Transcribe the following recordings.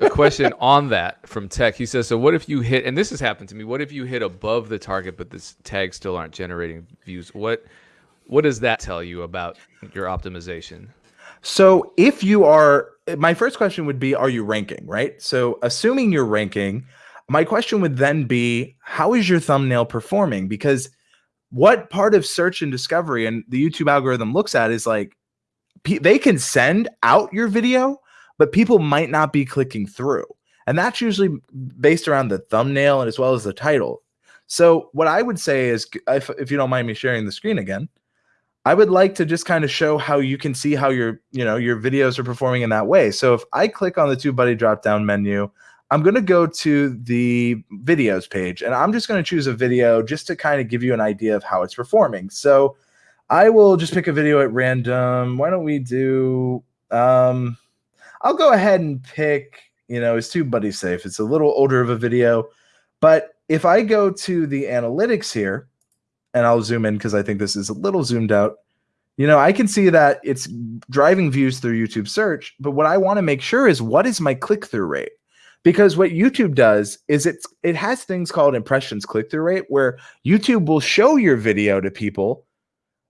a question on that from Tech. He says, "So what if you hit? And this has happened to me. What if you hit above the target, but the tags still aren't generating views? What what does that tell you about your optimization?" So if you are, my first question would be, are you ranking? Right. So assuming you're ranking, my question would then be, how is your thumbnail performing? Because what part of search and discovery and the YouTube algorithm looks at is like they can send out your video, but people might not be clicking through. And that's usually based around the thumbnail and as well as the title. So what I would say is, if, if you don't mind me sharing the screen again, I would like to just kind of show how you can see how your, you know, your videos are performing in that way. So if I click on the TubeBuddy drop down menu, I'm going to go to the videos page and I'm just going to choose a video just to kind of give you an idea of how it's performing. So I will just pick a video at random. Why don't we do, um, I'll go ahead and pick, you know, is TubeBuddy safe? It's a little older of a video, but if I go to the analytics here and I'll zoom in because I think this is a little zoomed out, you know, I can see that it's driving views through YouTube search, but what I want to make sure is what is my click-through rate? because what YouTube does is it's it has things called impressions click through rate where YouTube will show your video to people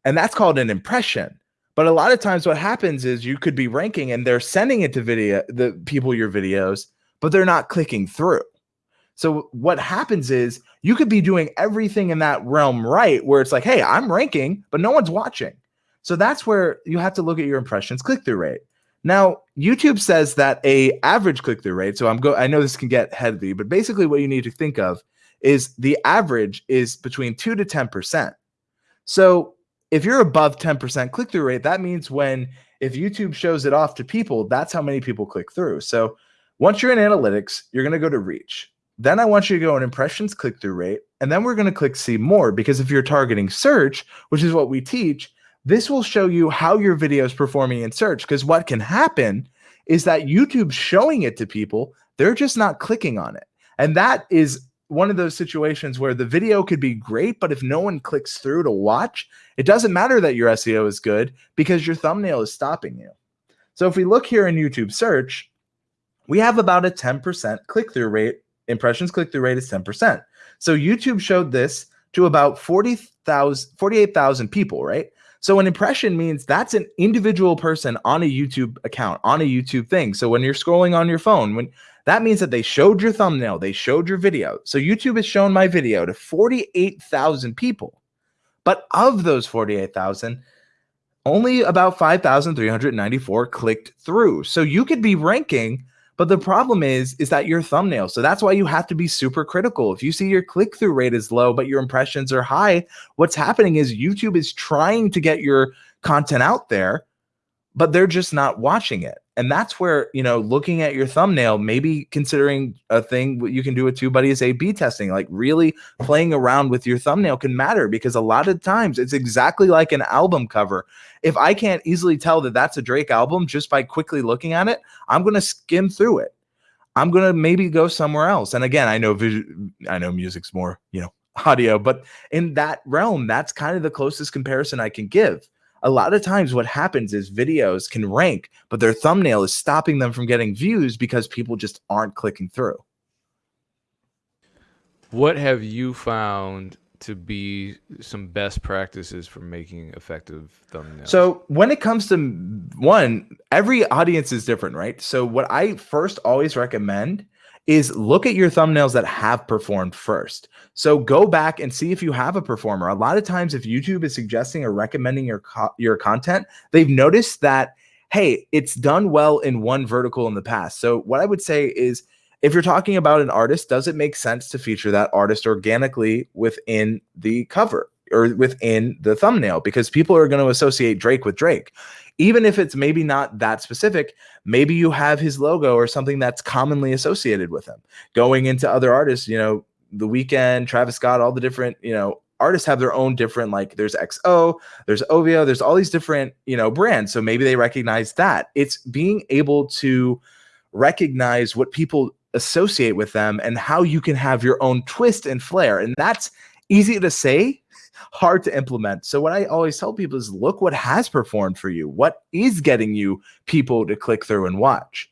and that's called an impression. But a lot of times what happens is you could be ranking and they're sending it to video the people your videos, but they're not clicking through. So what happens is you could be doing everything in that realm right where it's like, hey, I'm ranking, but no one's watching. So that's where you have to look at your impressions click through rate. Now, YouTube says that a average click-through rate, so I'm go I know this can get heavy, but basically what you need to think of is the average is between 2 to 10%. So, if you're above 10% click-through rate, that means when if YouTube shows it off to people, that's how many people click through. So, once you're in analytics, you're going to go to reach. Then I want you to go in impressions click-through rate, and then we're going to click see more because if you're targeting search, which is what we teach, this will show you how your video is performing in search because what can happen is that YouTube's showing it to people, they're just not clicking on it. And that is one of those situations where the video could be great, but if no one clicks through to watch, it doesn't matter that your SEO is good because your thumbnail is stopping you. So if we look here in YouTube search, we have about a 10% click-through rate. Impressions click-through rate is 10%. So YouTube showed this to about 40,000, 48,000 people, right? So an impression means that's an individual person on a YouTube account, on a YouTube thing. So when you're scrolling on your phone, when that means that they showed your thumbnail, they showed your video. So YouTube has shown my video to 48,000 people. But of those 48,000, only about 5,394 clicked through. So you could be ranking but the problem is, is that your thumbnail. So that's why you have to be super critical. If you see your click through rate is low, but your impressions are high, what's happening is YouTube is trying to get your content out there, but they're just not watching it. And that's where, you know, looking at your thumbnail, maybe considering a thing you can do with TubeBuddy is A-B testing, like really playing around with your thumbnail can matter because a lot of times it's exactly like an album cover. If I can't easily tell that that's a Drake album just by quickly looking at it, I'm going to skim through it. I'm going to maybe go somewhere else. And again, I know I know music's more, you know, audio, but in that realm, that's kind of the closest comparison I can give a lot of times what happens is videos can rank, but their thumbnail is stopping them from getting views because people just aren't clicking through. What have you found to be some best practices for making effective thumbnails? So when it comes to one, every audience is different, right? So what I first always recommend is look at your thumbnails that have performed first. So go back and see if you have a performer. A lot of times if YouTube is suggesting or recommending your co your content, they've noticed that hey, it's done well in one vertical in the past. So what I would say is if you're talking about an artist, does it make sense to feature that artist organically within the cover? Or within the thumbnail because people are going to associate Drake with Drake. Even if it's maybe not that specific, maybe you have his logo or something that's commonly associated with him. Going into other artists, you know, The Weeknd, Travis Scott, all the different, you know, artists have their own different like there's XO, there's OVO, there's all these different, you know, brands. So maybe they recognize that. It's being able to recognize what people associate with them and how you can have your own twist and flair. And that's easy to say, hard to implement. So what I always tell people is look what has performed for you. What is getting you people to click through and watch?